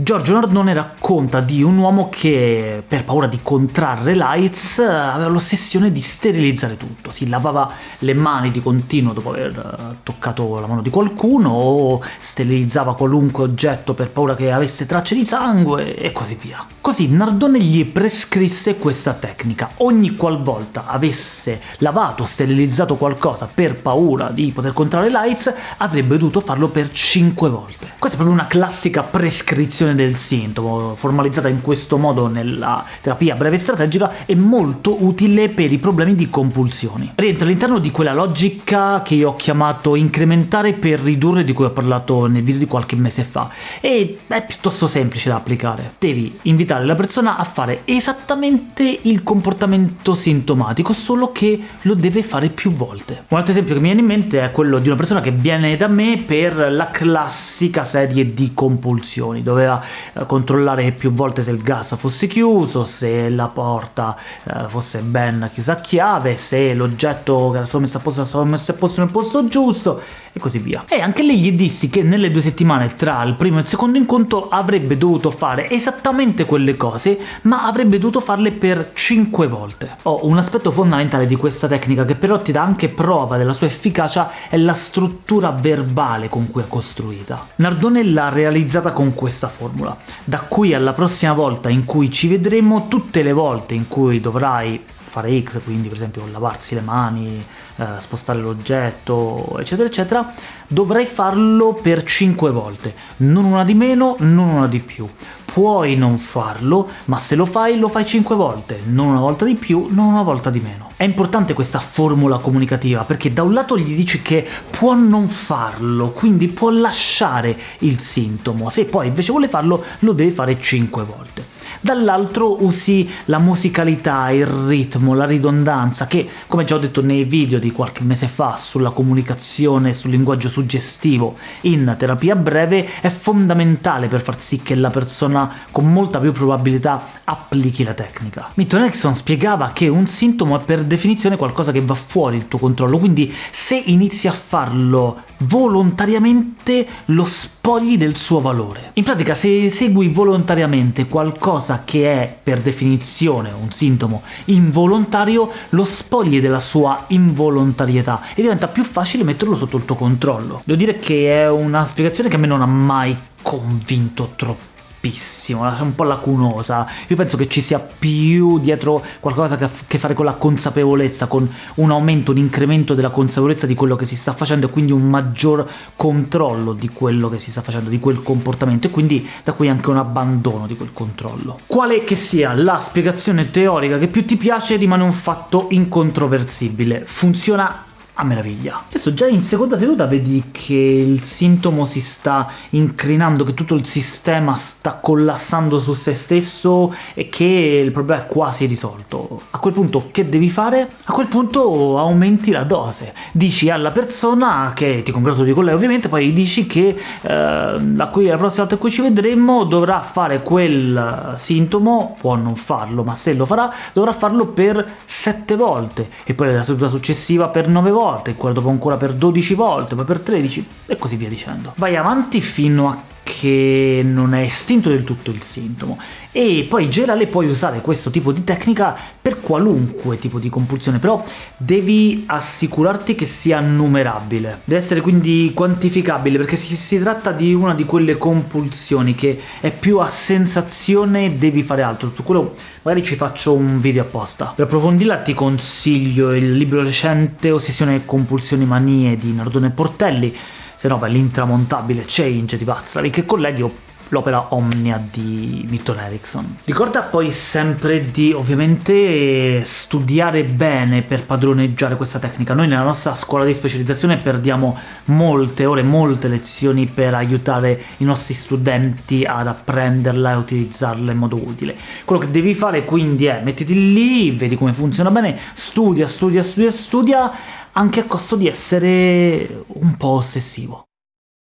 Giorgio Nardone racconta di un uomo che, per paura di contrarre l'AIDS, aveva l'ossessione di sterilizzare tutto. Si lavava le mani di continuo dopo aver eh, toccato la mano di qualcuno, o sterilizzava qualunque oggetto per paura che avesse tracce di sangue, e così via. Così Nardone gli prescrisse questa tecnica. Ogni qualvolta avesse lavato o sterilizzato qualcosa per paura di poter contrarre l'AIDS, avrebbe dovuto farlo per 5 volte. Questa è proprio una classica prescrizione del sintomo, formalizzata in questo modo nella terapia breve strategica, è molto utile per i problemi di compulsioni. Rientra all'interno di quella logica che io ho chiamato incrementare per ridurre, di cui ho parlato nel video di qualche mese fa, e è piuttosto semplice da applicare. Devi invitare la persona a fare esattamente il comportamento sintomatico, solo che lo deve fare più volte. Un altro esempio che mi viene in mente è quello di una persona che viene da me per la classica serie di compulsioni, doveva eh, controllare più volte se il gas fosse chiuso, se la porta eh, fosse ben chiusa a chiave, se l'oggetto che era stato messo a posto era stato messo a posto nel posto giusto, e così via. E anche lì gli dissi che nelle due settimane tra il primo e il secondo incontro avrebbe dovuto fare esattamente quelle cose, ma avrebbe dovuto farle per 5 volte. Oh, un aspetto fondamentale di questa tecnica, che però ti dà anche prova della sua efficacia, è la struttura verbale con cui è costruita. Nardone l'ha realizzata con questa formula. Da qui alla prossima volta in cui ci vedremo, tutte le volte in cui dovrai fare X, quindi per esempio lavarsi le mani, eh, spostare l'oggetto, eccetera eccetera, dovrai farlo per 5 volte, non una di meno, non una di più. Puoi non farlo, ma se lo fai, lo fai 5 volte, non una volta di più, non una volta di meno. È importante questa formula comunicativa, perché da un lato gli dici che può non farlo, quindi può lasciare il sintomo, se poi invece vuole farlo, lo deve fare 5 volte dall'altro usi la musicalità, il ritmo, la ridondanza, che, come già ho detto nei video di qualche mese fa sulla comunicazione e sul linguaggio suggestivo in terapia breve, è fondamentale per far sì che la persona con molta più probabilità applichi la tecnica. Milton Erickson spiegava che un sintomo è per definizione qualcosa che va fuori il tuo controllo, quindi se inizi a farlo volontariamente lo spogli del suo valore. In pratica se segui volontariamente qualcosa che è per definizione un sintomo involontario, lo spogli della sua involontarietà e diventa più facile metterlo sotto il tuo controllo. Devo dire che è una spiegazione che a me non ha mai convinto troppo troppissimo, un po' lacunosa. Io penso che ci sia più dietro qualcosa che ha a che fare con la consapevolezza, con un aumento, un incremento della consapevolezza di quello che si sta facendo e quindi un maggior controllo di quello che si sta facendo, di quel comportamento, e quindi da qui anche un abbandono di quel controllo. Quale che sia la spiegazione teorica che più ti piace, rimane un fatto incontroversibile. Funziona a meraviglia. Adesso già in seconda seduta vedi che il sintomo si sta incrinando, che tutto il sistema sta collassando su se stesso e che il problema è quasi risolto. A quel punto che devi fare? A quel punto aumenti la dose. Dici alla persona, che ti congratuli con lei ovviamente, poi dici che eh, da qui alla prossima volta in cui ci vedremo dovrà fare quel sintomo, può non farlo, ma se lo farà dovrà farlo per 7 volte, e poi la seduta successiva per 9 volte, volte, quello dopo ancora per 12 volte, poi per 13, e così via dicendo. Vai avanti fino a che non è estinto del tutto il sintomo, e poi in generale puoi usare questo tipo di tecnica per qualunque tipo di compulsione, però devi assicurarti che sia numerabile. Deve essere quindi quantificabile, perché si, si tratta di una di quelle compulsioni che è più a sensazione devi fare altro, su quello magari ci faccio un video apposta. Per approfondirla ti consiglio il libro recente Ossessione e compulsioni manie di Nardone Portelli, se no beh, l'intramontabile Change di Vazzari, che colleghi l'opera Omnia di Milton Erickson. Ricorda poi sempre di, ovviamente, studiare bene per padroneggiare questa tecnica. Noi nella nostra scuola di specializzazione perdiamo molte ore, molte lezioni per aiutare i nostri studenti ad apprenderla e utilizzarla in modo utile. Quello che devi fare quindi è mettiti lì, vedi come funziona bene, studia, studia, studia, studia, anche a costo di essere un po' ossessivo.